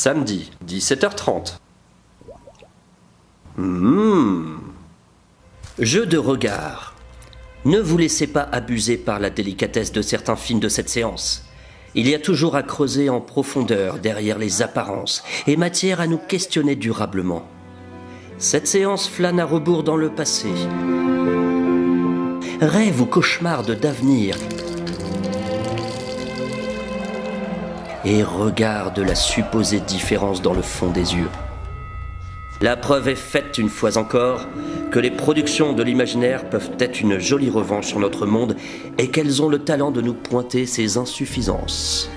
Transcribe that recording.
Samedi, 17h30. Mmh. Jeu de regard. Ne vous laissez pas abuser par la délicatesse de certains films de cette séance. Il y a toujours à creuser en profondeur derrière les apparences et matière à nous questionner durablement. Cette séance flâne à rebours dans le passé. Rêve ou cauchemarde d'avenir. Et regarde la supposée différence dans le fond des yeux. La preuve est faite une fois encore que les productions de l'imaginaire peuvent être une jolie revanche sur notre monde et qu'elles ont le talent de nous pointer ses insuffisances.